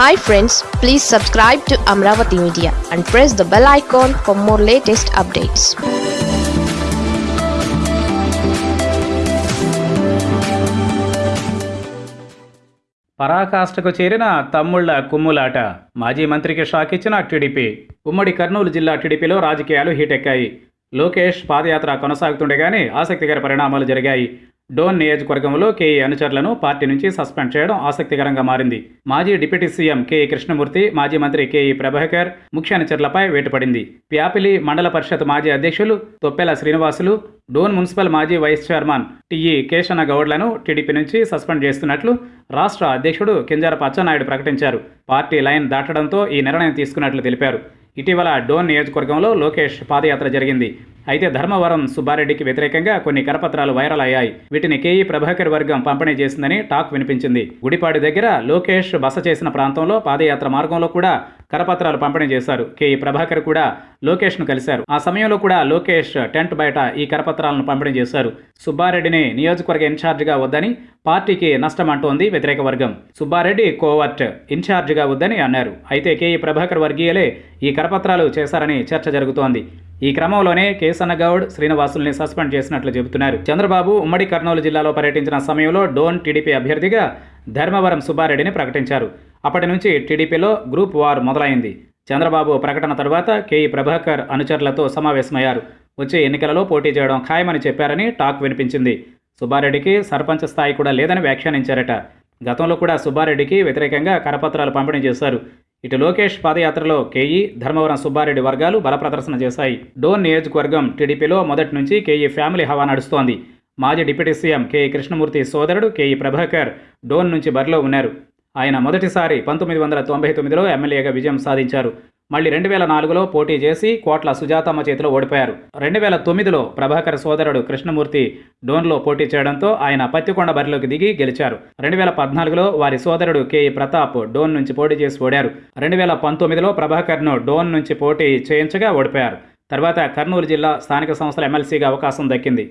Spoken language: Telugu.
Hi friends please subscribe to Amaravati media and press the bell icon for more latest updates పరాకాష్ఠకు చేరిన తమ్ముళ్ళ కుమ్ములాట. మాజీ మంత్రికి షాక్ ఇచ్చిన టీడీపీ. ఉమ్మడి కర్నూలు జిల్లా టీడీపీలో రాజకీయాలు హీటెక్కాయి. లోకేష్ పాదయాత్ర కొనసాగుతుండగానే ఆసక్తికర పరిణామాలు జరిగాయి. డోన్ నియోజకవర్గంలో కేఈ అనుచరులను పార్టీ నుంచి సస్పెండ్ చేయడం ఆసక్తికరంగా మారింది. మాజీ డిప్యూటీ సీఎం కేఈ కృష్ణమూర్తి మాజీ మంత్రి కేఈ ప్రభాకర్ ముఖ్య అనుచరులపై వేటుపడింది. ప్యాపిలి మండల పరిషత్ మాజీ అధ్యక్షులు తొప్పెల శ్రీనివాసులు డోన్ మున్సిపల్ మాజీ vice chairman T E Kesana గౌడ్లను TDP నుంచి సస్పెండ్ చేస్తున్నట్లు రాష్ట్ర అధ్యక్షుడు కింజారపు అచ్చెన్నాయుడు ప్రకటించారు. పార్టీ లైన్ దాటడంతో ఈ నిర్ణయం తీసుకున్నట్లు తెలిపారు. ఇటీవల డోన్ నియోజకవర్గంలో లోకేష్ పాదయాత్ర జరిగింది. అయితే ధర్మవరం సుబ్బారెడ్డికి వ్యతిరేకంగా కొన్ని కరపత్రాలు వైరల్ అయ్యాయి. వీటిని కేఈ ప్రభాకర్ వర్గం పంపిణీ చేసిందని టాక్ వినిపించింది. గుడిపాడి దగ్గర లోకేష్ బస చేసిన ప్రాంతంలో పాదయాత్ర మార్గంలో కూడా కరపత్రాలు పంపిణీ చేశారు. కేఈ ప్రభాకర్ కూడా లోకేష్ను కలిశారు. ఆ సమయంలో కూడా లోకేష్ టెంట్ బయట ఈ కరపత్రాలను పంపిణీ చేశారు. సుబ్బారెడ్డిని నియోజకవర్గ ఇన్ఛార్జిగా వద్దని పార్టీకి నష్టం అంటోంది వ్యతిరేక వర్గం. సుబ్బారెడ్డి కోవర్ట్ ఇన్ఛార్జిగా వద్దని అన్నారు. అయితే కేఈ ప్రభాకర్ వర్గీయులే ఈ కరపత్రాలు చేశారని చర్చ జరుగుతోంది. ఈ క్రమంలోనే కేసన్నగౌడ్ శ్రీనివాసుల్ని సస్పెండ్ చేసినట్లు చెబుతున్నారు. చంద్రబాబు ఉమ్మడి కర్నూలు జిల్లాలో పర్యటించిన సమయంలో డోన్ టీడీపీ అభ్యర్థిగా ధర్మవరం సుబ్బారెడ్డిని ప్రకటించారు. అప్పటి నుంచి టీడీపీలో గ్రూప్ వార్ మొదలైంది. చంద్రబాబు ప్రకటన తర్వాత కేఈ ప్రభాకర్ అనుచరులతో సమావేశమయ్యారు. వచ్చే ఎన్నికలలో పోటీ చేయడం ఖాయమని చెప్పారని టాక్ వినిపించింది. సుబ్బారెడ్డికి సర్పంచ్ స్థాయి కూడా లేదని వ్యాఖ్యానించారట. గతంలో కూడా సుబ్బారెడ్డికి వ్యతిరేకంగా కరపత్రాలు పంపిణీ చేశారు. ఇటు లోకేష్ పాదయాత్రలో కేఈ ధర్మవరం సుబ్బారెడ్డి వర్గాలు బలప్రదర్శన చేశాయి. డోన్ నియోజకవర్గం టీడీపీలో మొదటి నుంచి కేఈ ఫ్యామిలీ హవా నడుస్తోంది. మాజీ డిప్యూటీ సీఎం కేఈ కృష్ణమూర్తి సోదరుడు కేఈ ప్రభాకర్ డోన్ నుంచి బరిలో ఉన్నారు. ఆయన మొదటిసారి పంతొమ్మిది వందల తొంభై తొమ్మిదిలో ఎమ్మెల్యేగా విజయం సాధించారు. మళ్ళీ రెండు వేల నాలుగులో పోటీ చేసి కోట్ల సుజాతమ్మ చేతిలో ఓడిపోయారు. రెండు వేల తొమ్మిదిలో ప్రభాకర్ సోదరుడు కృష్ణమూర్తి డోన్లో పోటీ చేయడంతో ఆయన పత్తికొండ బరిలోకి దిగి గెలిచారు. రెండు వేల పద్నాలుగులో వారి సోదరుడు కేఈ ప్రతాప్ డోన్ నుంచి పోటీ చేసి ఓడారు. రెండు వేల పంతొమ్మిదిలో ప్రభాకర్ను డోన్ నుంచి పోటీ చేయించగా ఓడిపోయారు. తర్వాత కర్నూలు జిల్లా స్థానిక సంస్థల ఎమ్మెల్సీగా అవకాశం దక్కింది.